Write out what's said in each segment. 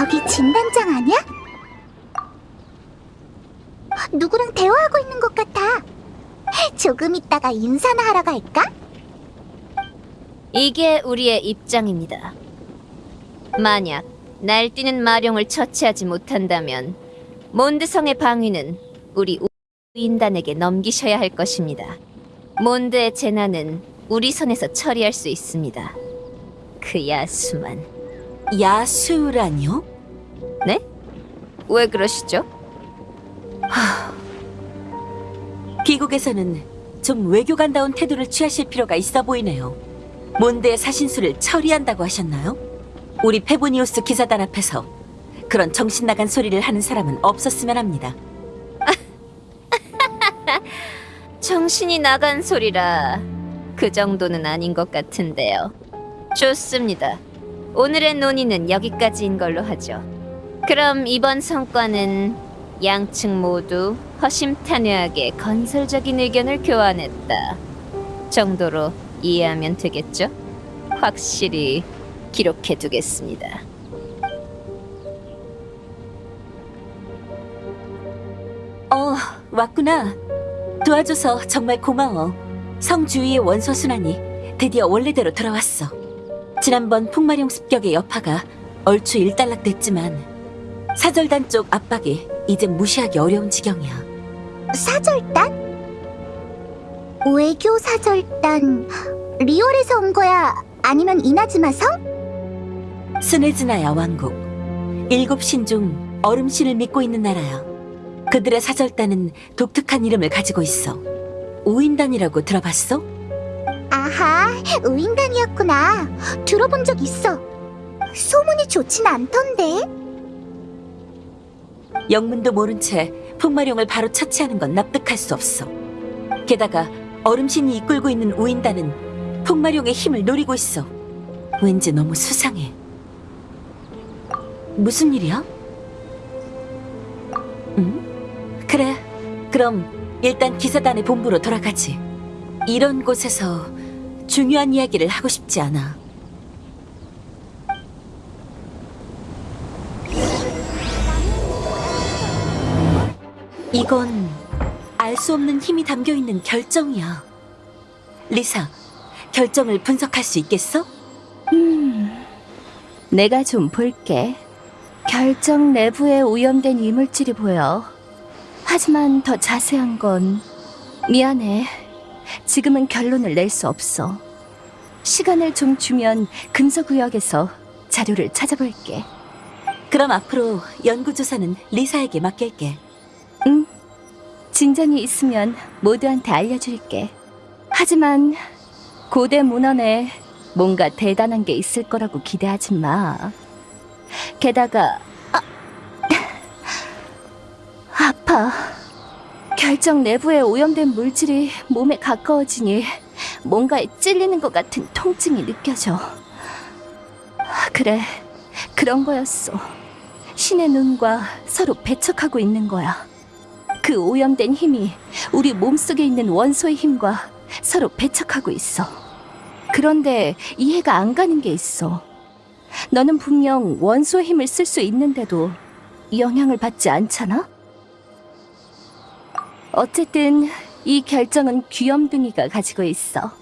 저기 진단장 아니야? 누구랑 대화하고 있는 것 같아. 조금 있다가 인사나 하러 갈까? 이게 우리의 입장입니다. 만약 날뛰는 마룡을 처치하지 못한다면 몬드성의 방위는 우리 우인단에게 넘기셔야 할 것입니다. 몬드의 재난은 우리 손에서 처리할 수 있습니다. 그 야수만. 야수라뇨? 네? 왜 그러시죠? 귀국에서는 좀 외교관다운 태도를 취하실 필요가 있어 보이네요. 몬드의 사신수를 처리한다고 하셨나요? 우리 페보니우스 기사단 앞에서 그런 정신 나간 소리를 하는 사람은 없었으면 합니다. 정신이 나간 소리라 그 정도는 아닌 것 같은데요. 좋습니다. 오늘의 논의는 여기까지인 걸로 하죠. 그럼 이번 성과는 양측 모두 허심탄회하게 건설적인 의견을 교환했다. 정도로 이해하면 되겠죠? 확실히 기록해 두겠습니다. 어, 왔구나. 도와줘서 정말 고마워. 성 주위의 원소 순환이 드디어 원래대로 돌아왔어. 지난번 풍마룡 습격의 여파가 얼추 일단락됐지만 사절단 쪽 압박이 이제 무시하기 어려운 지경이야. 사절단? 외교 사절단 리올에서 온 거야? 아니면 이나즈마 성? 스네즈나야 왕국. 일곱 신 중 얼음 신을 믿고 있는 나라야. 그들의 사절단은 독특한 이름을 가지고 있어. 우인단이라고 들어봤어? 아하, 우인단이었구나. 들어본 적 있어. 소문이 좋진 않던데. 영문도 모른 채 풍마룡을 바로 처치하는 건 납득할 수 없어. 게다가 얼음신이 이끌고 있는 우인단은 풍마룡의 힘을 노리고 있어. 왠지 너무 수상해. 무슨 일이야? 응? 그래. 그럼 일단 기사단의 본부로 돌아가지. 이런 곳에서 중요한 이야기를 하고 싶지 않아. 이건 알 수 없는 힘이 담겨 있는 결정이야. 리사, 결정을 분석할 수 있겠어? 음, 내가 좀 볼게. 결정 내부에 오염된 이물질이 보여. 하지만 더 자세한 건 미안해. 지금은 결론을 낼 수 없어. 시간을 좀 주면 금서구역에서 자료를 찾아볼게. 그럼 앞으로 연구조사는 리사에게 맡길게. 응. 진전이 있으면 모두한테 알려줄게. 하지만 고대 문헌에 뭔가 대단한 게 있을 거라고 기대하지 마. 게다가 아, 아파. 결정 내부에 오염된 물질이 몸에 가까워지니 뭔가에 찔리는 것 같은 통증이 느껴져. 그래, 그런 거였어. 신의 눈과 서로 배척하고 있는 거야. 그 오염된 힘이 우리 몸속에 있는 원소의 힘과 서로 배척하고 있어. 그런데 이해가 안 가는 게 있어. 너는 분명 원소의 힘을 쓸 수 있는데도 영향을 받지 않잖아? 어쨌든 이 결정은 귀염둥이가 가지고 있어.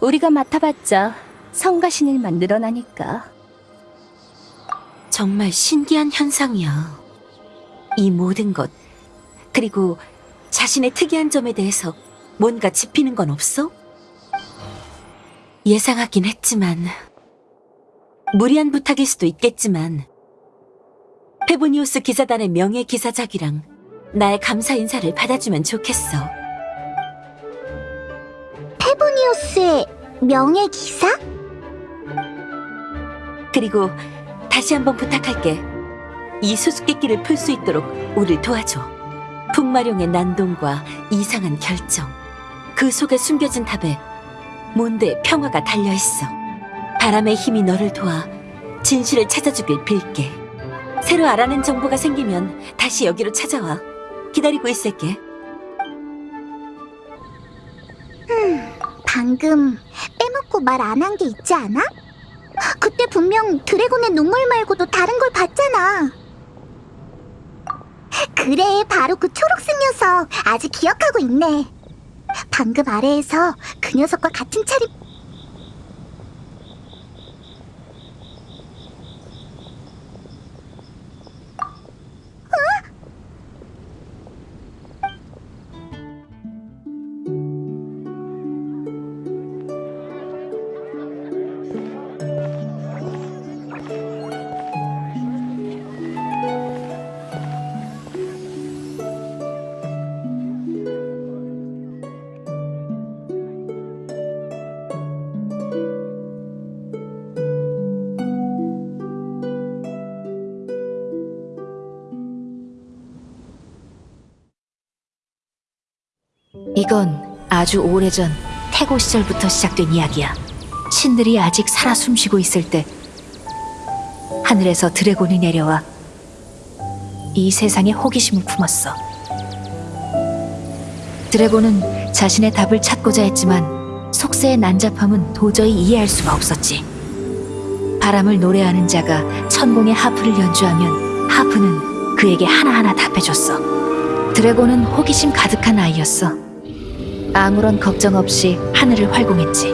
우리가 맡아봤자 성가신 일만 늘어나니까. 정말 신기한 현상이야. 이 모든 것, 그리고 자신의 특이한 점에 대해서 뭔가 짚히는 건 없어? 예상하긴 했지만, 무리한 부탁일 수도 있겠지만, 페보니우스 기사단의 명예 기사작이랑 나의 감사 인사를 받아주면 좋겠어. 페보니우스의 명예 기사? 그리고 다시 한번 부탁할게. 이 수수께끼를 풀 수 있도록 우릴 도와줘. 풍마룡의 난동과 이상한 결정. 그 속에 숨겨진 탑에 몬드의 평화가 달려있어. 바람의 힘이 너를 도와 진실을 찾아주길 빌게. 새로 알아낸 정보가 생기면 다시 여기로 찾아와. 기다리고 있을게. 방금 빼먹고 말 안 한 게 있지 않아? 그때 분명 드래곤의 눈물 말고도 다른 걸 봤잖아. 그래, 바로 그 초록색 녀석. 아직 기억하고 있네. 방금 아래에서 그 녀석과 같은 차림. 이 건 아주 오래전 태고 시절부터 시작된 이야기야. 신들이 아직 살아 숨쉬고 있을 때 하늘에서 드래곤이 내려와 이 세상에 호기심을 품었어. 드래곤은 자신의 답을 찾고자 했지만 속세의 난잡함은 도저히 이해할 수가 없었지. 바람을 노래하는 자가 천공의 하프를 연주하면 하프는 그에게 하나하나 답해줬어. 드래곤은 호기심 가득한 아이였어. 아무런 걱정 없이 하늘을 활공했지.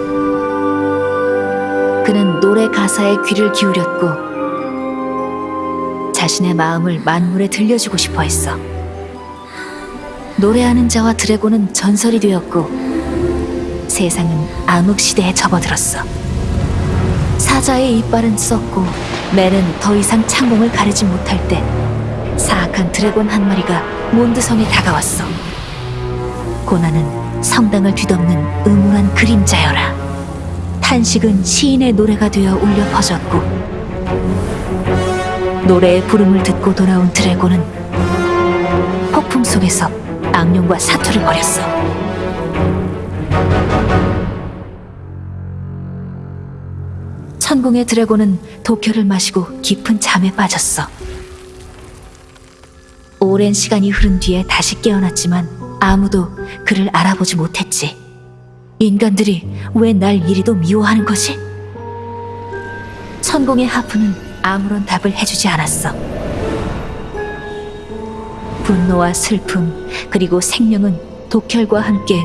그는 노래 가사에 귀를 기울였고 자신의 마음을 만물에 들려주고 싶어 했어. 노래하는 자와 드래곤은 전설이 되었고 세상은 암흑 시대에 접어들었어. 사자의 이빨은 썩고 매는 더 이상 창공을 가르지 못할 때 사악한 드래곤 한 마리가 몬드성에 다가왔어. 고난은 성당을 뒤덮는 음울한 그림자여라. 탄식은 시인의 노래가 되어 울려 퍼졌고 노래의 부름을 듣고 돌아온 드래곤은 폭풍 속에서 악령과 사투를 벌였어. 천공의 드래곤은 독혈을 마시고 깊은 잠에 빠졌어. 오랜 시간이 흐른 뒤에 다시 깨어났지만 아무도 그를 알아보지 못했지. 인간들이 왜 날 이리도 미워하는 거지? 천공의 하프는 아무런 답을 해주지 않았어. 분노와 슬픔, 그리고 생명은 독혈과 함께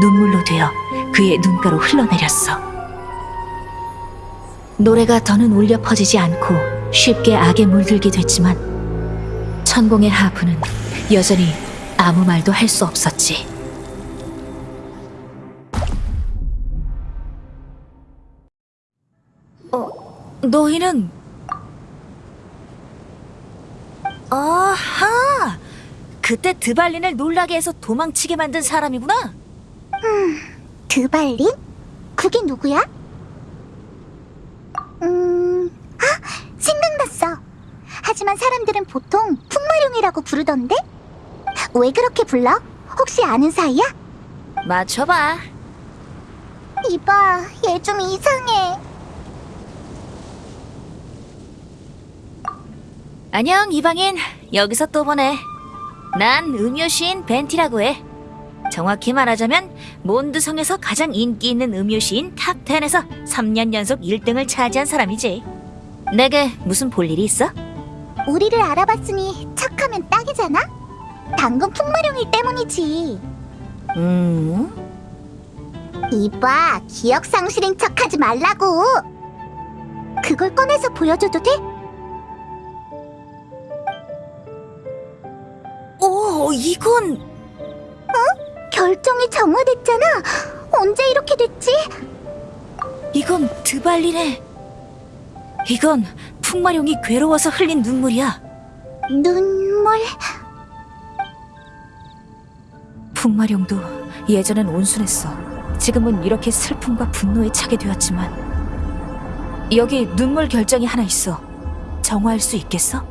눈물로 되어 그의 눈가로 흘러내렸어. 노래가 더는 울려 퍼지지 않고 쉽게 악에 물들게 됐지만 천공의 하프는 여전히 아무 말도 할 수 없었지. 어, 너희는 아하! 그때 드발린을 놀라게 해서 도망치게 만든 사람이구나. 드발린? 그게 누구야? 음, 아, 생각났어. 하지만 사람들은 보통 풍마룡이라고 부르던데? 왜 그렇게 불러? 혹시 아는 사이야? 맞춰봐. 이봐, 얘 좀 이상해. 안녕 이방인. 여기서 또 보네. 난 음요시인 벤티라고 해. 정확히 말하자면 몬드성에서 가장 인기 있는 음요시인 탑10에서 3년 연속 1등을 차지한 사람이지. 내게 무슨 볼 일이 있어? 우리를 알아봤으니 척하면 딱이잖아? 당근 풍마룡 일 때문이지. 음? 이봐, 기억 상실인 척하지 말라고. 그걸 꺼내서 보여줘도 돼? 오, 이건 결정이 정화됐잖아. 언제 이렇게 됐지? 이건 드발리네. 이건 풍마룡이 괴로워서 흘린 눈물이야. 눈물. 풍마룡도 예전엔 온순했어. 지금은 이렇게 슬픔과 분노에 차게 되었지만 여기 눈물 결정이 하나 있어. 정화할 수 있겠어?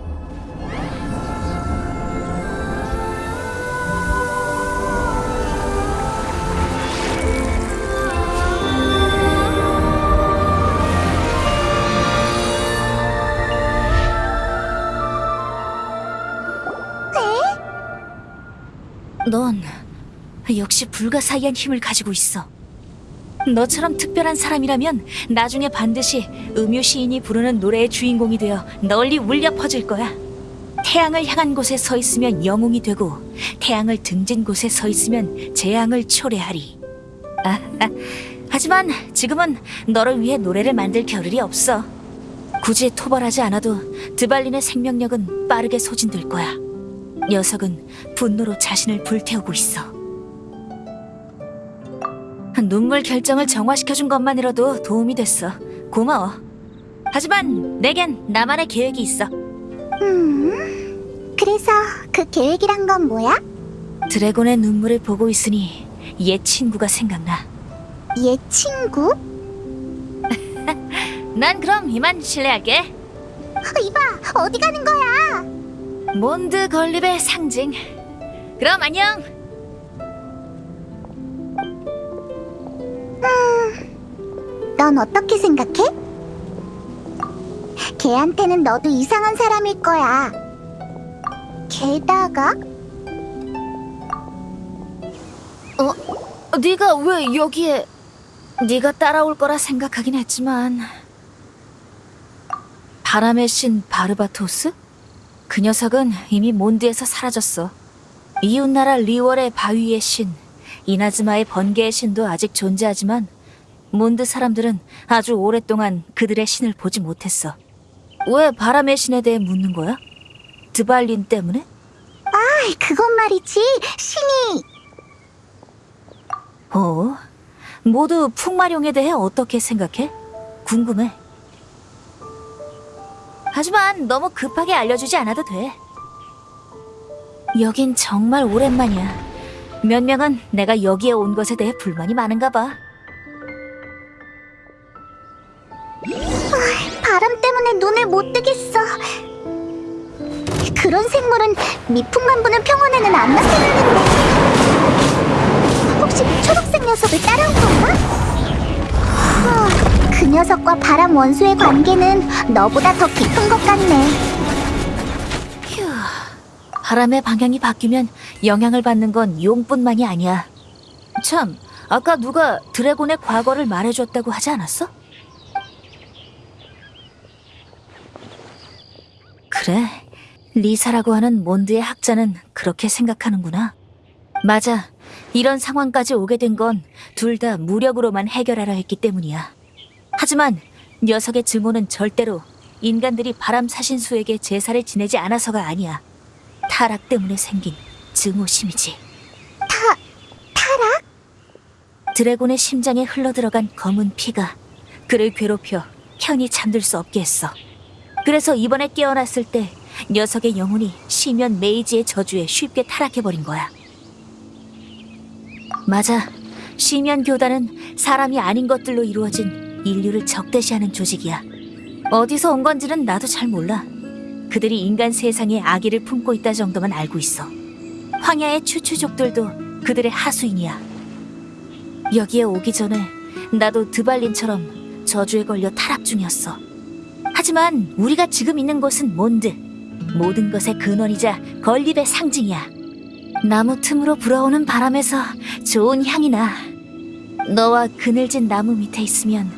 넌 역시 불가사의한 힘을 가지고 있어. 너처럼 특별한 사람이라면 나중에 반드시 음유 시인이 부르는 노래의 주인공이 되어 널리 울려 퍼질 거야. 태양을 향한 곳에 서 있으면 영웅이 되고 태양을 등진 곳에 서 있으면 재앙을 초래하리. 아, 아, 하지만 지금은 너를 위해 노래를 만들 겨를이 없어. 굳이 토벌하지 않아도 드발린의 생명력은 빠르게 소진될 거야. 녀석은 분노로 자신을 불태우고 있어. 눈물 결정을 정화시켜준 것만으로도 도움이 됐어. 고마워. 하지만 내겐 나만의 계획이 있어. 음, 그래서 그 계획이란 건 뭐야? 드래곤의 눈물을 보고 있으니 옛 친구가 생각나. 얘 친구? 난 그럼 이만 실례할게. 어, 이봐, 어디 가는 거야? 몬드 건립의 상징. 그럼 안녕. 넌 어떻게 생각해? 걔한테는 너도 이상한 사람일 거야. 게다가 어, 네가 왜 여기에? 네가 따라올 거라 생각하긴 했지만 바람의 신 바르바토스? 그 녀석은 이미 몬드에서 사라졌어. 이웃나라 리월의 바위의 신, 이나즈마의 번개의 신도 아직 존재하지만 몬드 사람들은 아주 오랫동안 그들의 신을 보지 못했어. 왜 바람의 신에 대해 묻는 거야? 드발린 때문에? 아이, 그건 말이지. 신이 어? 모두 풍마룡에 대해 어떻게 생각해? 궁금해. 하지만 너무 급하게 알려주지 않아도 돼. 여긴 정말 오랜만이야. 몇 명은 내가 여기에 온 것에 대해 불만이 많은가 봐. 바람 때문에 눈을 못 뜨겠어. 그런 생물은 미풍만부는 평원에는 안 나타나는데. 혹시 초록색 녀석을 따라온 건가? 어, 그 녀석과 바람 원수의 관계는 너보다 더 깊은 것 같네. 휴. 바람의 방향이 바뀌면 영향을 받는 건 용뿐만이 아니야. 참, 아까 누가 드래곤의 과거를 말해줬다고 하지 않았어? 그래, 리사라고 하는 몬드의 학자는 그렇게 생각하는구나. 맞아. 이런 상황까지 오게 된 건 둘 다 무력으로만 해결하려 했기 때문이야. 하지만 녀석의 증오는 절대로 인간들이 바람 사신수에게 제사를 지내지 않아서가 아니야. 타락 때문에 생긴 증오심이지. 타, 타락? 드래곤의 심장에 흘러들어간 검은 피가 그를 괴롭혀 편히 잠들 수 없게 했어. 그래서 이번에 깨어났을 때 녀석의 영혼이 시면 메이지의 저주에 쉽게 타락해버린 거야. 맞아. 시면 교단은 사람이 아닌 것들로 이루어진 인류를 적대시하는 조직이야. 어디서 온 건지는 나도 잘 몰라. 그들이 인간 세상에 아기를 품고 있다 정도만 알고 있어. 황야의 추추족들도 그들의 하수인이야. 여기에 오기 전에 나도 드발린처럼 저주에 걸려 타락 중이었어. 하지만 우리가 지금 있는 곳은 몬드. 모든 것의 근원이자 건립의 상징이야. 나무 틈으로 불어오는 바람에서 좋은 향이 나. 너와 그늘진 나무 밑에 있으면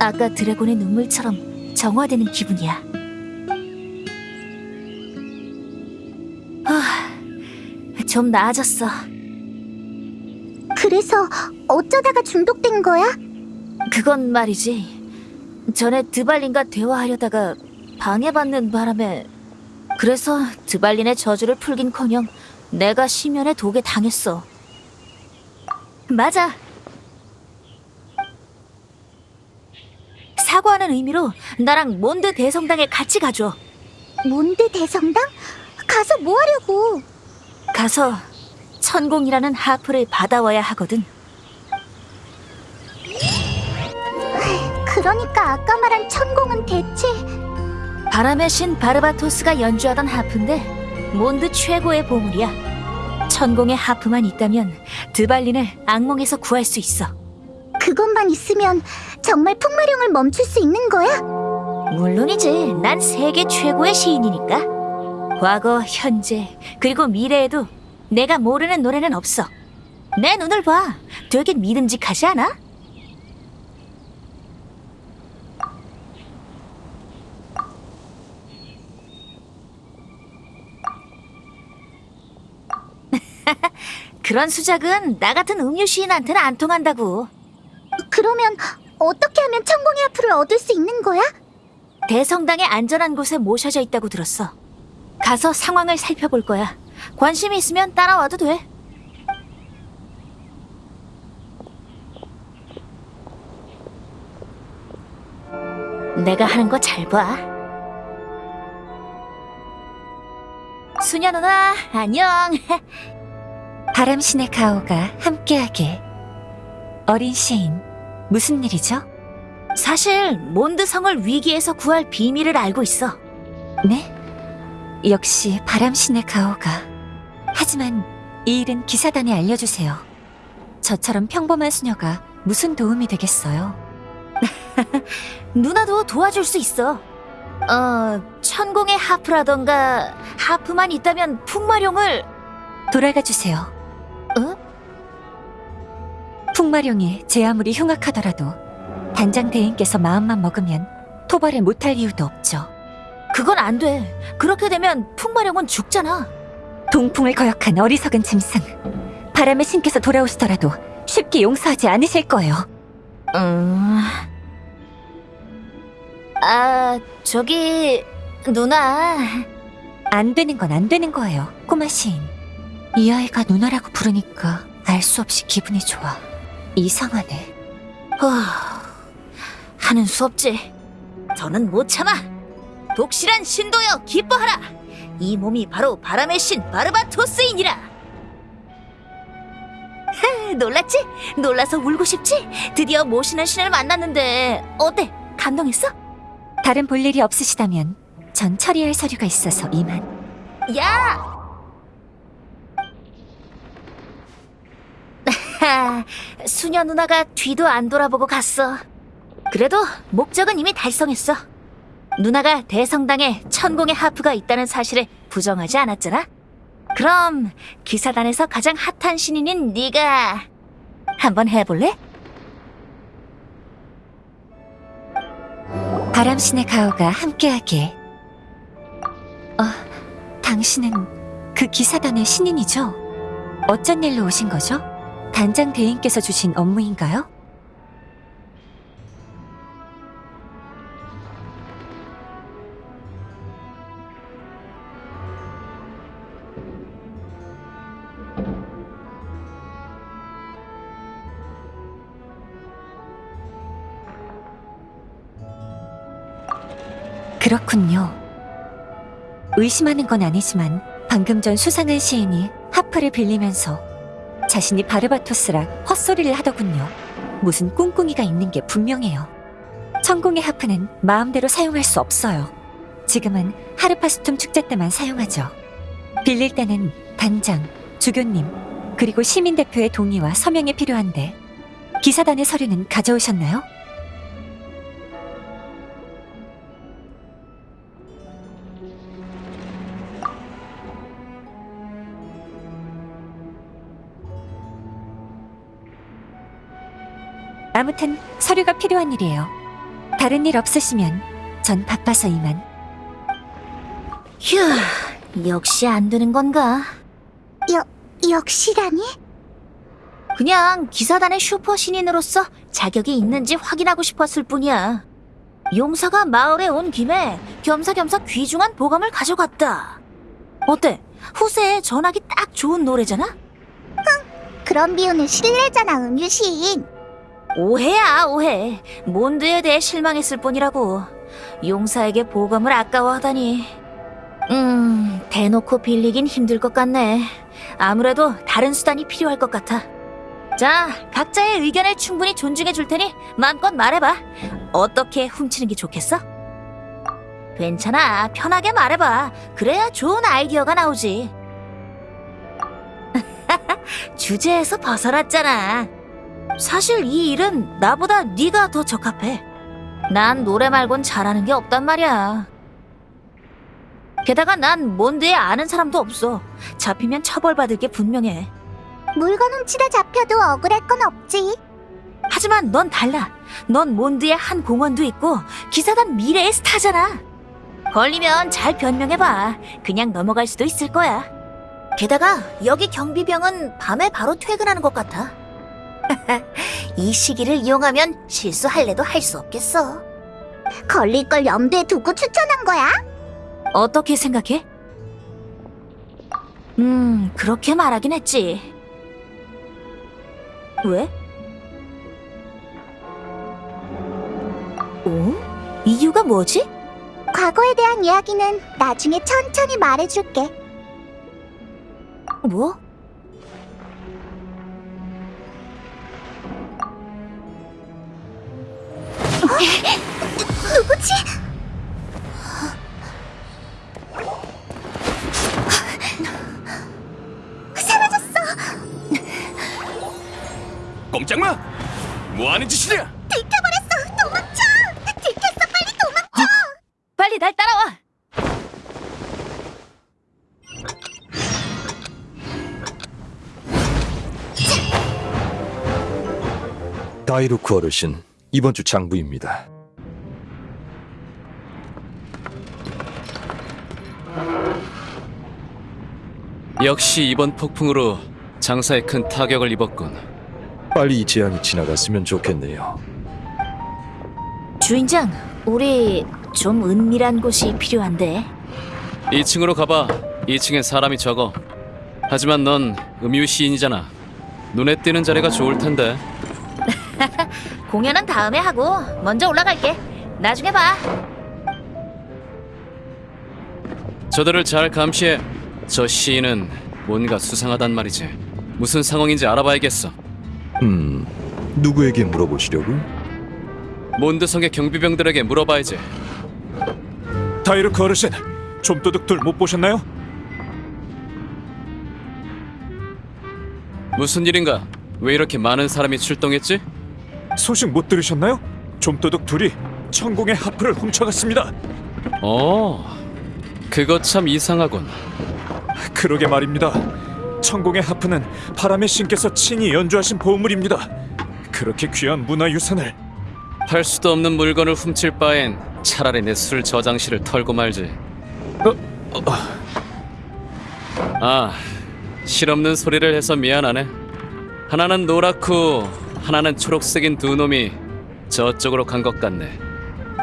아까 드래곤의 눈물처럼 정화되는 기분이야. 좀 나아졌어. 그래서 어쩌다가 중독된 거야? 그건 말이지. 전에 드발린과 대화하려다가 방해받는 바람에 그래서 드발린의 저주를 풀긴커녕 내가 시면의 독에 당했어. 맞아. 사과하는 의미로 나랑 몬드 대성당에 같이 가줘. 몬드 대성당? 가서 뭐 하려고? 가서 천공이라는 하프를 받아와야 하거든. 그러니까 아까 말한 천공은 대체 바람의 신 바르바토스가 연주하던 하프인데 몬드 최고의 보물이야. 천공의 하프만 있다면 드발린을 악몽에서 구할 수 있어. 그것만 있으면 정말 풍마룡을 멈출 수 있는 거야? 물론이지. 난 세계 최고의 시인이니까. 과거, 현재, 그리고 미래에도 내가 모르는 노래는 없어. 내 눈을 봐. 되게 믿음직하지 않아? 그런 수작은 나 같은 음유 시인한테는 안 통한다고. 그러면 어떻게 하면 천공의 앞을 얻을 수 있는 거야? 대성당의 안전한 곳에 모셔져 있다고 들었어. 가서 상황을 살펴볼 거야. 관심이 있으면 따라와도 돼. 내가 하는 거 잘 봐. 수녀 누나, 안녕. 바람신의 가오가 함께하길. 어린 시인, 무슨 일이죠? 사실 몬드성을 위기에서 구할 비밀을 알고 있어. 네? 역시 바람신의 가오가. 하지만 이 일은 기사단에 알려주세요. 저처럼 평범한 수녀가 무슨 도움이 되겠어요? 누나도 도와줄 수 있어. 어, 천공의 하프라던가 하프만 있다면 풍마룡을 돌아가 주세요. 어? 풍마룡이 제 아무리 흉악하더라도 단장 대인께서 마음만 먹으면 토벌을 못할 이유도 없죠. 그건 안 돼. 그렇게 되면 풍마룡은 죽잖아. 동풍을 거역한 어리석은 짐승. 바람의 신께서 돌아오시더라도 쉽게 용서하지 않으실 거예요. 음. 아, 저기 누나. 안 되는 건 안 되는 거예요, 꼬마 시인. 이 아이가 누나라고 부르니까 알 수 없이 기분이 좋아. 이상하네. 후, 하는 수 없지. 저는 못 참아. 독실한 신도여 기뻐하라. 이 몸이 바로 바람의 신 바르바토스이니라. 하, 놀랐지? 놀라서 울고 싶지? 드디어 모시는 신을 만났는데 어때? 감동했어? 다른 볼 일이 없으시다면 전 처리할 서류가 있어서 이만. 야! 하, 수녀 누나가 뒤도 안 돌아보고 갔어. 그래도 목적은 이미 달성했어. 누나가 대성당에 천공의 하프가 있다는 사실을 부정하지 않았잖아. 그럼 기사단에서 가장 핫한 신인인 네가 한번 해볼래? 바람신의 가오가 함께하길. 어, 당신은 그 기사단의 신인이죠? 어쩐 일로 오신 거죠? 단장 대인께서 주신 업무인가요? 그렇군요. 의심하는 건 아니지만 방금 전 수상한 시인이 하프를 빌리면서 자신이 바르바토스라 헛소리를 하더군요. 무슨 꿍꿍이가 있는 게 분명해요. 천공의 하프는 마음대로 사용할 수 없어요. 지금은 하르파스툼 축제 때만 사용하죠. 빌릴 때는 단장, 주교님, 그리고 시민 대표의 동의와 서명이 필요한데 기사단의 서류는 가져오셨나요? 아무튼 서류가 필요한 일이에요. 다른 일 없으시면 전 바빠서 이만. 휴, 역시 안 되는 건가? 역시라니? 그냥 기사단의 슈퍼 신인으로서 자격이 있는지 확인하고 싶었을 뿐이야. 용사가 마을에 온 김에 겸사겸사 귀중한 보감을 가져갔다. 어때? 후세에 전하기 딱 좋은 노래잖아? 그런 비유는 실례잖아, 음유시인. 오해야, 오해. 몬드에 대해 실망했을 뿐이라고. 용사에게 보감을 아까워하다니. 음, 대놓고 빌리긴 힘들 것 같네. 아무래도 다른 수단이 필요할 것 같아. 자, 각자의 의견을 충분히 존중해 줄 테니 마음껏 말해봐. 어떻게 훔치는 게 좋겠어? 괜찮아. 편하게 말해봐. 그래야 좋은 아이디어가 나오지. 주제에서 벗어났잖아. 사실 이 일은 나보다 네가 더 적합해. 난 노래 말곤 잘하는 게 없단 말이야. 게다가 난 몬드에 아는 사람도 없어. 잡히면 처벌받을 게 분명해. 물건 훔치다 잡혀도 억울할 건 없지. 하지만 넌 달라. 넌 몬드에 한 공원도 있고 기사단 미래의 스타잖아. 걸리면 잘 변명해봐. 그냥 넘어갈 수도 있을 거야. 게다가 여기 경비병은 밤에 바로 퇴근하는 것 같아. 이 시기를 이용하면 실수할래도 할 수 없겠어. 걸릴 걸 염두에 두고 추천한 거야? 어떻게 생각해? 음, 그렇게 말하긴 했지. 왜? 어? 이유가 뭐지? 과거에 대한 이야기는 나중에 천천히 말해줄게. 뭐? 누구지? 꼼짝 마! 뭐 하는 짓이냐? 들켜버렸어! 도망쳐! 들켰어! 빨리 도망쳐! 빨리 날 따라와! 다이루크 어르신, 이번 주 장부입니다. 역시 이번 폭풍으로 장사에 큰 타격을 입었군. 빨리 이 재앙이 지나갔으면 좋겠네요. 주인장, 우리 좀 은밀한 곳이 필요한데. 2층으로 가봐. 2층엔 사람이 적어. 하지만 넌 음유 시인이잖아. 눈에 띄는 자리가 좋을 텐데. 공연은 다음에 하고 먼저 올라갈게. 나중에 봐. 저들을 잘 감시해. 저 시인은 뭔가 수상하단 말이지. 무슨 상황인지 알아봐야겠어. 음, 누구에게 물어보시려고? 몬드성의 경비병들에게 물어봐야지. 다이루크 어르신, 좀도둑들 못 보셨나요? 무슨 일인가? 왜 이렇게 많은 사람이 출동했지? 소식 못 들으셨나요? 좀도둑 둘이 천공의 하프를 훔쳐갔습니다. 어, 그거 참 이상하군. 그러게 말입니다. 천공의 하프는 바람의 신께서 친히 연주하신 보물입니다. 그렇게 귀한 문화유산을 팔 수도 없는 물건을 훔칠 바엔 차라리 내 술 저장실을 털고 말지. 아, 실없는 소리를 해서 미안하네. 하나는 노랗고 하나는 초록색인 두 놈이 저쪽으로 간 것 같네.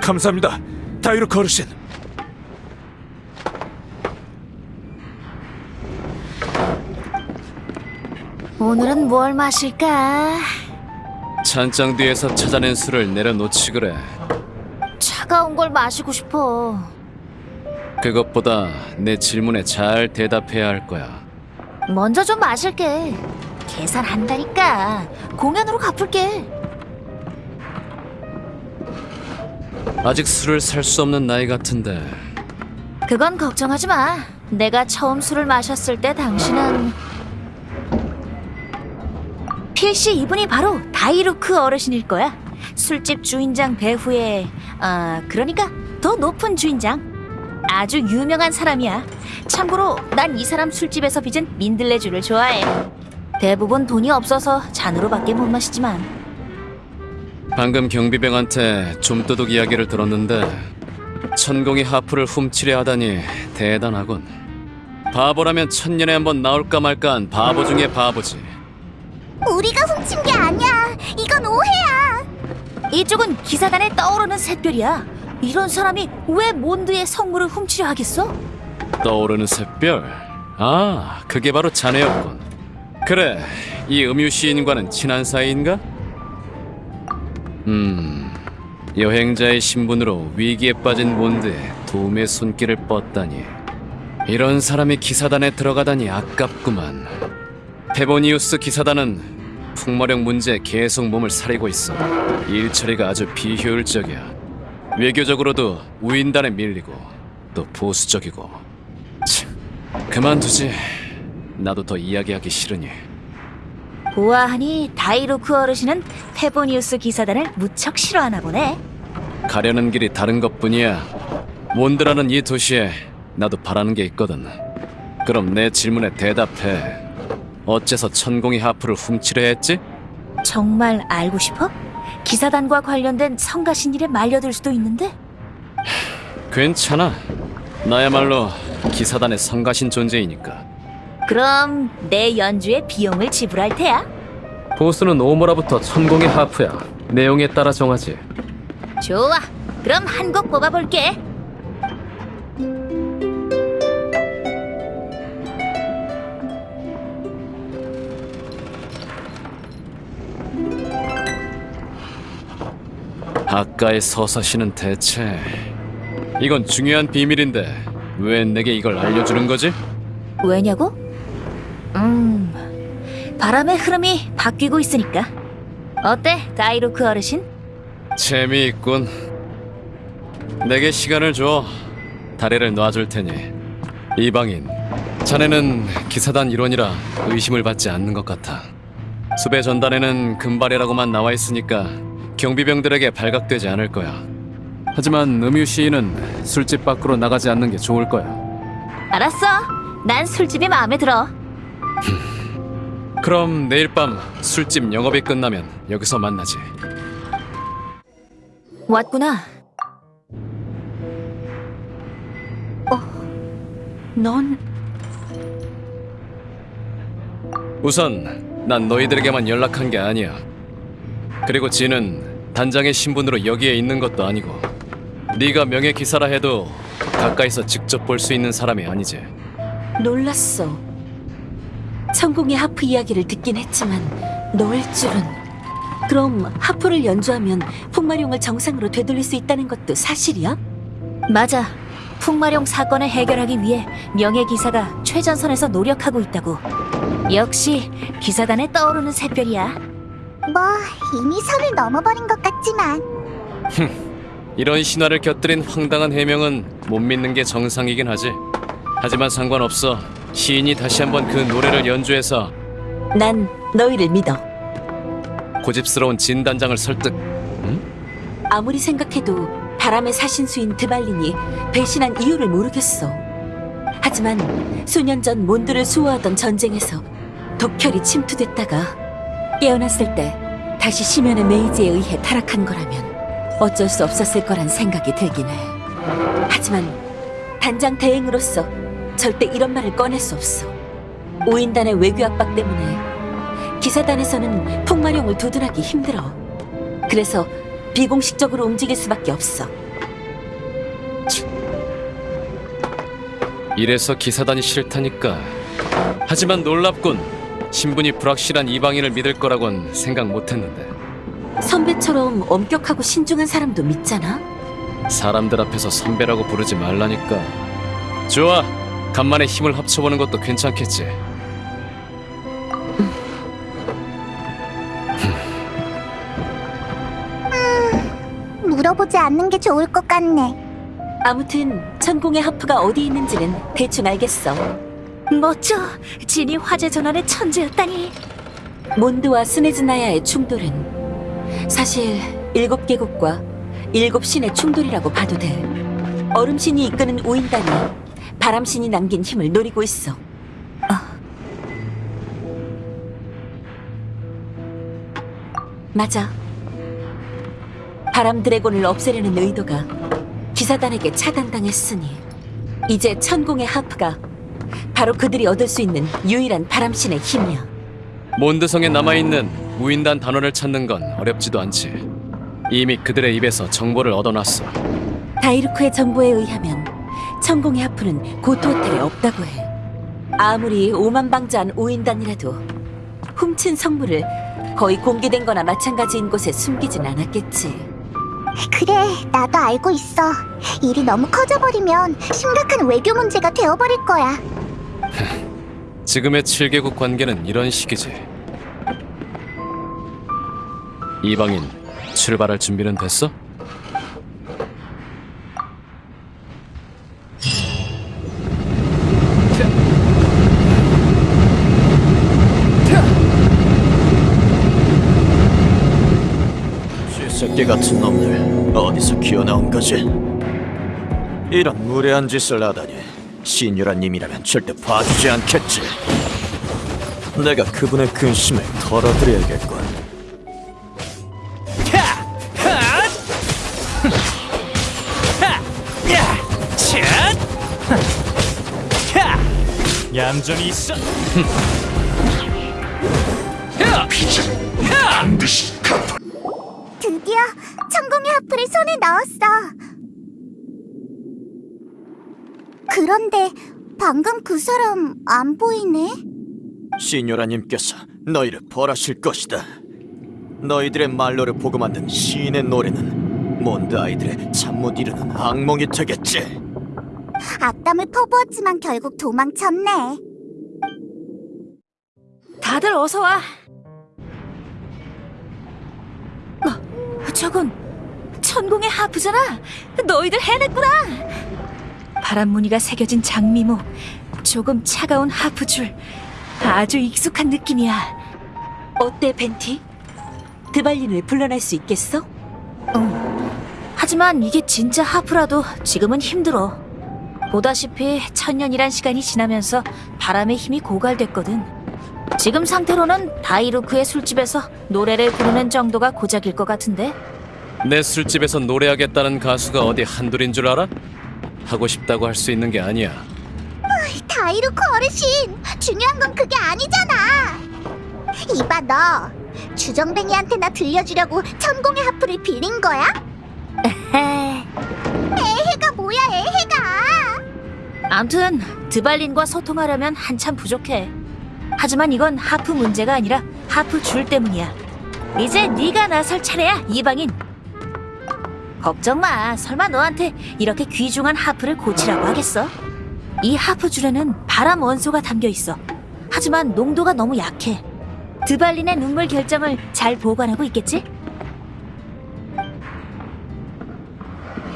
감사합니다. 다이루크 어르신. 오늘은 뭘 마실까? 찬장 뒤에서 찾아낸 술을 내려놓지 그래. 차가운 걸 마시고 싶어. 그것보다 내 질문에 잘 대답해야 할 거야. 먼저 좀 마실게. 계산한다니까. 공연으로 갚을게. 아직 술을 살 수 없는 나이 같은데 그건 걱정하지 마. 내가 처음 술을 마셨을 때 당신은 필시 이분이 바로 다이루크 어르신일 거야. 술집 주인장 배후에 아 그러니까 더 높은 주인장. 아주 유명한 사람이야. 참고로 난 이 사람 술집에서 빚은 민들레주를 좋아해. 대부분 돈이 없어서 잔으로밖에 못 마시지만 방금 경비병한테 좀도둑 이야기를 들었는데 천공이 하프를 훔치려 하다니 대단하군. 바보라면 천년에 한 번 나올까 말까한 바보 중에 바보지. 우리가 훔친 게 아니야. 이건 오해야. 이쪽은 기사단에 떠오르는 샛별이야. 이런 사람이 왜 몬드의 성물을 훔치려 하겠어? 떠오르는 샛별. 아, 그게 바로 자네였군. 그래, 이 음유 시인과는 친한 사이인가? 음, 여행자의 신분으로 위기에 빠진 몬드에 도움의 손길을 뻗다니. 이런 사람이 기사단에 들어가다니 아깝구만. 페보니우스 기사단은 풍마력 문제에 계속 몸을 사리고 있어. 일 처리가 아주 비효율적이야. 외교적으로도 우인단에 밀리고 또 보수적이고. 참, 그만두지. 나도 더 이야기하기 싫으니. 보아하니 다이루크 어르신은 페보니우스 기사단을 무척 싫어하나 보네. 가려는 길이 다른 것뿐이야. 몬드라는 이 도시에 나도 바라는 게 있거든. 그럼 내 질문에 대답해. 어째서 천공이 하프를 훔치려 했지? 정말 알고 싶어? 기사단과 관련된 성가신 일에 말려들 수도 있는데 괜찮아. 나야말로 기사단의 성가신 존재이니까. 그럼 내 연주의 비용을 지불할 테야. 보스는 오모라부터 천공의 하프야. 내용에 따라 정하지. 좋아. 그럼 한 곡 뽑아볼게. 아까의 서사시는 대체 이건 중요한 비밀인데 왜 내게 이걸 알려주는 거지? 왜냐고? 음, 바람의 흐름이 바뀌고 있으니까. 어때, 다이루크 어르신? 재미있군. 내게 시간을 줘. 다리를 놔줄 테니. 이방인, 자네는 기사단 일원이라 의심을 받지 않는 것 같아. 수배 전단에는 금발이라고만 나와 있으니까 경비병들에게 발각되지 않을 거야. 하지만 음유 시인은 술집 밖으로 나가지 않는 게 좋을 거야. 알았어. 난 술집이 마음에 들어. 그럼 내일 밤 술집 영업이 끝나면 여기서 만나지. 왔구나. 넌 우선 난 너희들에게만 연락한 게 아니야. 그리고 지는 단장의 신분으로 여기에 있는 것도 아니고 네가 명예 기사라 해도 가까이서 직접 볼 수 있는 사람이 아니지. 놀랐어. 천공의 하프 이야기를 듣긴 했지만 너일 줄은. 그럼 하프를 연주하면 풍마룡을 정상으로 되돌릴 수 있다는 것도 사실이야? 맞아. 풍마룡 사건을 해결하기 위해 명예 기사가 최전선에서 노력하고 있다고. 역시 기사단에 떠오르는 샛별이야. 뭐 이미 선을 넘어버린 것 같지만 이런 신화를 곁들인 황당한 해명은 못 믿는 게 정상이긴 하지. 하지만 상관없어. 시인이 다시 한번 그 노래를 연주해서 난 너희를 믿어. 고집스러운 진 단장을 설득. 아무리 생각해도 바람의 사신수인 드발린이 배신한 이유를 모르겠어. 하지만 수년 전 몬드를 수호하던 전쟁에서 독혈이 침투됐다가 깨어났을 때 다시 심연의 메이지에 의해 타락한 거라면 어쩔 수 없었을 거란 생각이 들긴 해. 하지만 단장 대행으로서 절대 이런 말을 꺼낼 수 없어. 오인단의 외교 압박 때문에 기사단에서는 풍마룡을 두둔하기 힘들어. 그래서 비공식적으로 움직일 수밖에 없어. 이래서 기사단이 싫다니까. 하지만 놀랍군. 신분이 불확실한 이방인을 믿을 거라곤 생각 못했는데. 선배처럼 엄격하고 신중한 사람도 믿잖아. 사람들 앞에서 선배라고 부르지 말라니까. 좋아. 간만에 힘을 합쳐보는 것도 괜찮겠지. 물어보지 않는 게 좋을 것 같네. 아무튼 천공의 하프가 어디 있는지는 대충 알겠어. 멋져. 진이 화재 전환의 천재였다니. 몬드와 스네즈나야의 충돌은 사실 일곱 개국과 일곱 신의 충돌이라고 봐도 돼. 얼음신이 이끄는 우인단이 바람신이 남긴 힘을 노리고 있어. 아. 맞아. 바람 드래곤을 없애려는 의도가 기사단에게 차단당했으니 이제 천공의 하프가 바로 그들이 얻을 수 있는 유일한 바람신의 힘이야. 몬드성에 남아있는 무인단 단원을 찾는 건 어렵지도 않지. 이미 그들의 입에서 정보를 얻어놨어. 다이루크의 정보에 의하면 천공의 하프는 고토 호텔에 없다고 해. 아무리 오만방자한 오인단이라도 훔친 성물을 거의 공개된 거나 마찬가지인 곳에 숨기진 않았겠지. 그래, 나도 알고 있어. 일이 너무 커져버리면 심각한 외교 문제가 되어버릴 거야. 지금의 7개국 관계는 이런 식이지. 이방인, 출발할 준비는 됐어? 쥐새끼 같은 놈들 어디서 기어나온 거지? 이런 무례한 짓을 하다니 신유란 님이라면 절대 봐주지 않겠지. 내가 그분의 근심을 털어드려야겠군. 얌전히 있어. 드디 넣었어. 그런데 방금 그 사람 안 보이네? 시뇨라님께서 너희를 벌하실 것이다. 너희들의 말로를 보고 만든 시인의 노래는 몬드 아이들의 잠 못 이루는 악몽이 되겠지. 악담을 퍼부었지만 결국 도망쳤네. 다들 어서 와. 어, 저건 천공의 하프잖아. 너희들 해냈구나. 바람 무늬가 새겨진 장미모, 조금 차가운 하프 줄, 아주 익숙한 느낌이야. 어때, 벤티? 드발린을 불러낼 수 있겠어? 하지만 이게 진짜 하프라도 지금은 힘들어. 보다시피 천년이란 시간이 지나면서 바람의 힘이 고갈됐거든. 지금 상태로는 다이루크의 술집에서 노래를 부르는 정도가 고작일 것 같은데? 내 술집에서 노래하겠다는 가수가 어디 한둘인 줄 알아? 하고 싶다고 할 수 있는 게 아니야. 다이루코 어르신, 중요한 건 그게 아니잖아. 이봐 너, 주정뱅이한테 나 들려주려고 천공의 하프를 빌린 거야? 애해가 뭐야 애해가? 암튼 드발린과 소통하려면 한참 부족해. 하지만 이건 하프 문제가 아니라 하프 줄 때문이야. 이제 네가 나설 차례야, 이방인. 걱정 마. 설마 너한테 이렇게 귀중한 하프를 고치라고 하겠어? 이 하프 줄에는 바람 원소가 담겨 있어. 하지만 농도가 너무 약해. 드발린의 눈물 결정을 잘 보관하고 있겠지?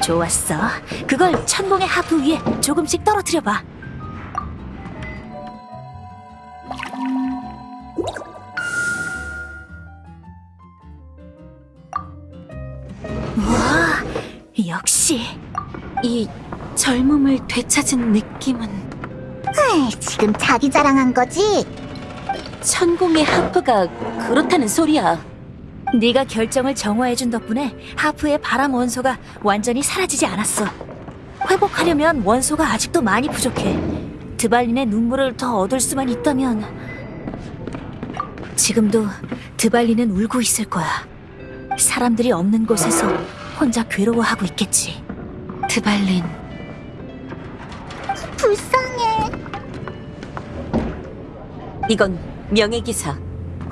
좋았어. 그걸 천공의 하프 위에 조금씩 떨어뜨려 봐. 역시 이 젊음을 되찾은 느낌은 에이, 지금 자기 자랑한 거지? 천공의 하프가 그렇다는 소리야. 네가 결정을 정화해준 덕분에 하프의 바람 원소가 완전히 사라지지 않았어. 회복하려면 원소가 아직도 많이 부족해. 드발린의 눈물을 더 얻을 수만 있다면 지금도 드발린은 울고 있을 거야. 사람들이 없는 곳에서 혼자 괴로워하고 있겠지. 드발린, 불쌍해. 이건 명예 기사.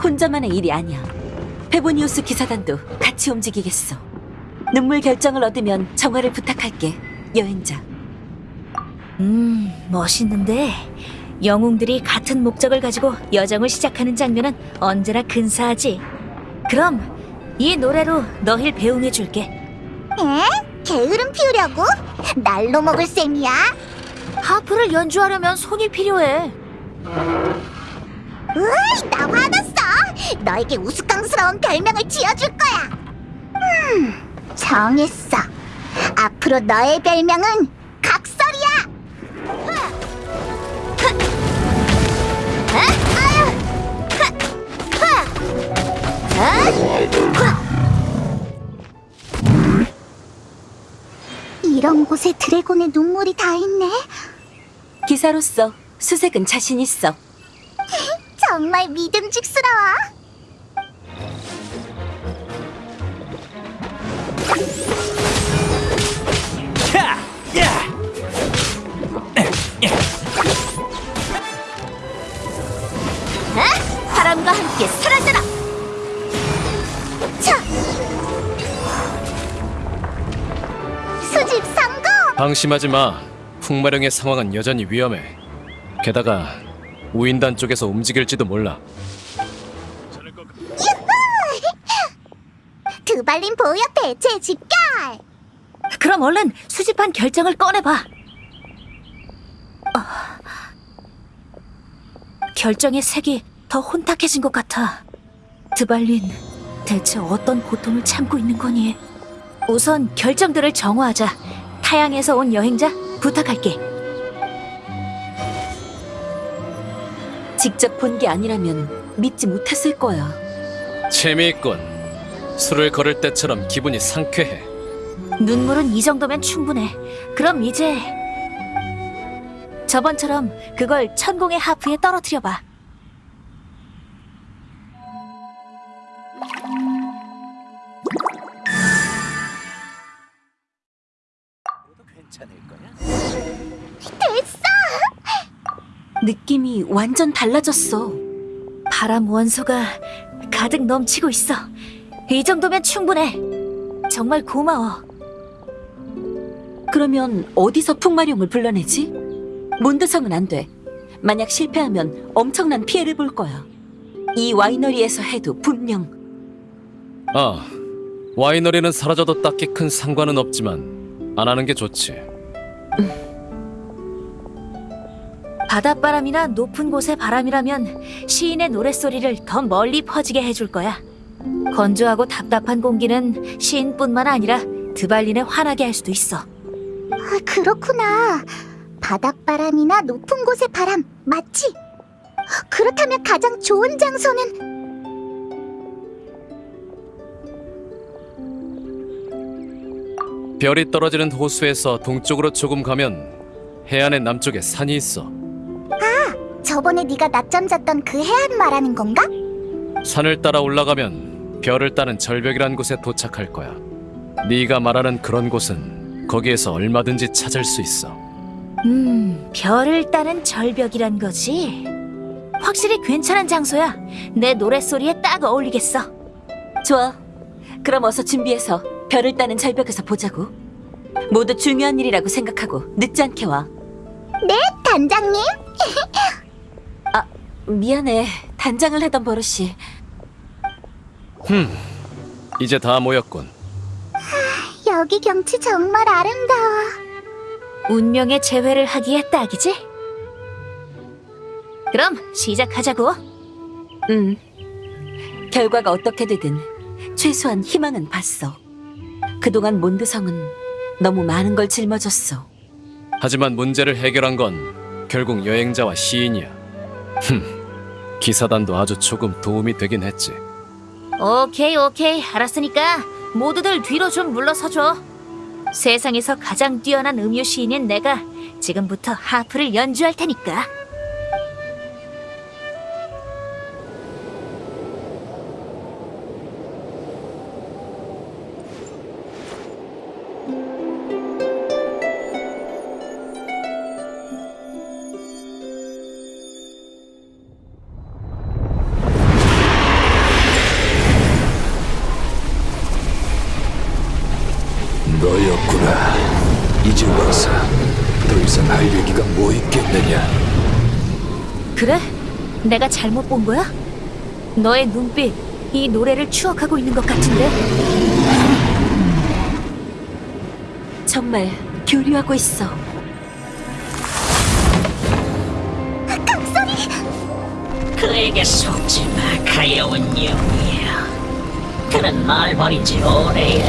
혼자만의 일이 아니야. 페보니우스 기사단도 같이 움직이겠어. 눈물 결정을 얻으면 정화를 부탁할게, 여행자. 음, 멋있는데 영웅들이 같은 목적을 가지고 여정을 시작하는 장면은 언제나 근사하지. 그럼 이 노래로 너힐 배웅해 줄게. 에? 게으름 피우려고? 날로 먹을 셈이야? 하프를 연주하려면 손이 필요해. 으이, 나 화났어. 너에게 우스꽝스러운 별명을 지어줄 거야. 음, 정했어. 앞으로 너의 별명은 각설이야. 이런 곳에 드래곤의 눈물이 다 있네. 기사로서 수색은 자신 있어. 정말 믿음직스러워. 바람과 함께 사라져라. 방심하지 마. 풍마령의 상황은 여전히 위험해. 게다가 우인단 쪽에서 움직일지도 몰라. 드발린 보여 대체 집결! 그럼 얼른 수집한 결정을 꺼내봐. 어, 결정의 색이 더 혼탁해진 것 같아. 드발린, 대체 어떤 고통을 참고 있는 거니? 우선 결정들을 정화하자. 타양에서 온 여행자 부탁할게. 직접 본 게 아니라면 믿지 못했을 거야. 재미있군. 술을 걸을 때처럼 기분이 상쾌해. 눈물은 이 정도면 충분해. 그럼 이제 저번처럼 그걸 천공의 하프에 떨어뜨려봐. 느낌이 완전 달라졌어. 바람 원소가 가득 넘치고 있어. 이 정도면 충분해. 정말 고마워. 그러면 어디서 풍마룡을 불러내지? 몬드성은 안 돼. 만약 실패하면 엄청난 피해를 볼 거야. 이 와이너리에서 해도 분명 아, 와이너리는 사라져도 딱히 큰 상관은 없지만 안 하는 게 좋지. 바닷바람이나 높은 곳의 바람이라면 시인의 노랫소리를 더 멀리 퍼지게 해줄 거야. 건조하고 답답한 공기는 시인뿐만 아니라 드발린에 화나게 할 수도 있어. 아, 그렇구나. 바닷바람이나 높은 곳의 바람, 맞지? 그렇다면 가장 좋은 장소는 별이 떨어지는 호수에서 동쪽으로 조금 가면 해안의 남쪽에 산이 있어. 저번에 네가 낮잠 잤던 그 해안 말하는 건가? 산을 따라 올라가면 별을 따는 절벽이란 곳에 도착할 거야. 네가 말하는 그런 곳은 거기에서 얼마든지 찾을 수 있어. 음, 별을 따는 절벽이란 거지. 확실히 괜찮은 장소야. 내 노랫소리에 딱 어울리겠어. 좋아. 그럼 어서 준비해서 별을 따는 절벽에서 보자고. 모두 중요한 일이라고 생각하고 늦지 않게 와. 단장님? 미안해. 단장을 하던 버릇이. 이제 다 모였군. 여기 경치 정말 아름다워. 운명의 재회를 하기에 딱이지? 그럼 시작하자고. 음. 결과가 어떻게 되든 최소한 희망은 봤어. 그동안 몬드성은 너무 많은 걸 짊어졌어. 하지만 문제를 해결한 건 결국 여행자와 시인이야. 흠, 기사단도 아주 조금 도움이 되긴 했지. 오케이, 오케이. 알았으니까 모두들 뒤로 좀 물러서줘. 세상에서 가장 뛰어난 음유 시인인 내가 지금부터 하프를 연주할 테니까. 잘못 본 거야? 너의 눈빛, 이 노래를 추억하고 있는 것 같은데? 정말 교류하고 있어. 그에게 속지 마, 가여운 영이야. 그는 날 버린 지 오래야.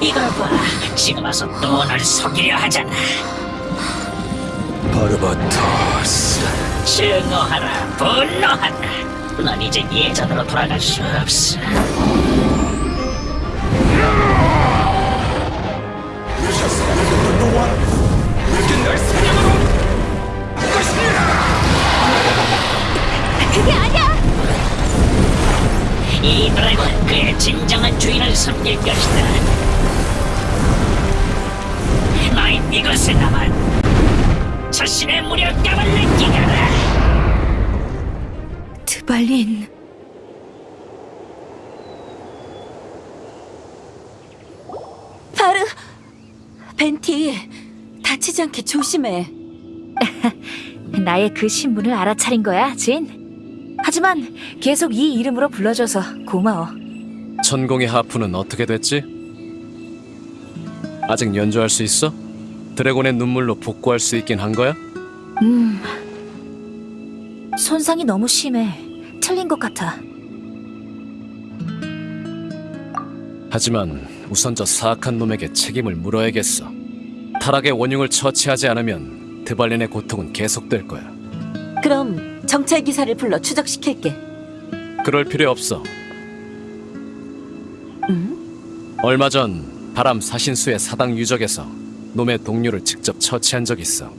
이걸 봐, 지금 와서 또 날 속이려 하잖아. 바르바토스. 증오하라, 분노하라. 넌 이제 예전으로 돌아갈 수 없어. 그게 아니야! 이 드래곤은 그의 진정한 주인을 섬길 것이다. 너희 이것에 남은 자신의 무력감을 느끼거라. 드발린. 바르! 벤티, 다치지 않게 조심해. 나의 그 신분을 알아차린 거야, 진. 하지만 계속 이 이름으로 불러줘서 고마워. 천공의 하프는 어떻게 됐지? 아직 연주할 수 있어? 드래곤의 눈물로 복구할 수 있긴 한 거야? 음. 손상이 너무 심해. 틀린 것 같아. 하지만 우선 저 사악한 놈에게 책임을 물어야겠어. 타락의 원흉을 처치하지 않으면 드발린의 고통은 계속될 거야. 그럼 정찰 기사를 불러 추적시킬게. 그럴 필요 없어. 음? 얼마 전 바람 사신수의 사당 유적에서 놈의 동료를 직접 처치한 적 있어.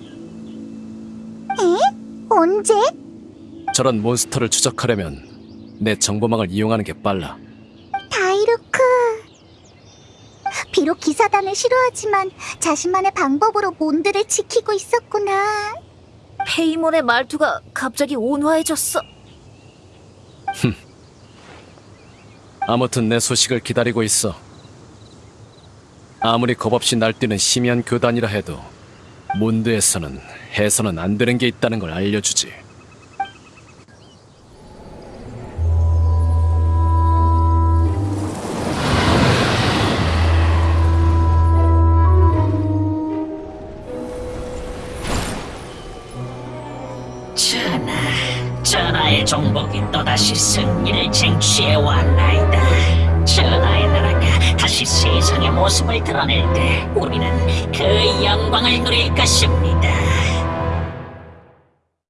언제? 저런 몬스터를 추적하려면 내 정보망을 이용하는 게 빨라. 다이루크. 비록 기사단을 싫어하지만 자신만의 방법으로 몬드를 지키고 있었구나. 페이몬의 말투가 갑자기 온화해졌어. 아무튼 내 소식을 기다리고 있어. 아무리 겁없이 날뛰는 심연 교단이라 해도 몬드에서는 해서는 안 되는 게 있다는 걸 알려주지. 드러낼 때 우리는 그 영광을 누릴 것입니다.